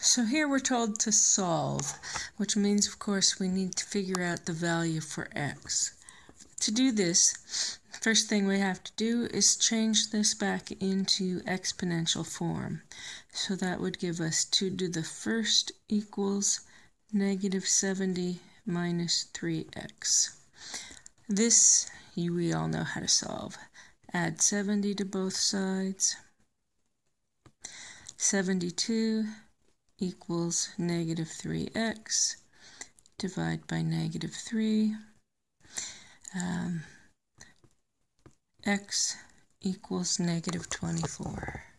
So here we're told to solve, which means, of course, we need to figure out the value for x. To do this, first thing we have to do is change this back into exponential form. So that would give us 2 to the first equals negative 70 minus 3x. This you, we all know how to solve. Add 70 to both sides. 72 equals negative 3x. Divide by negative 3. Um, x equals negative 24.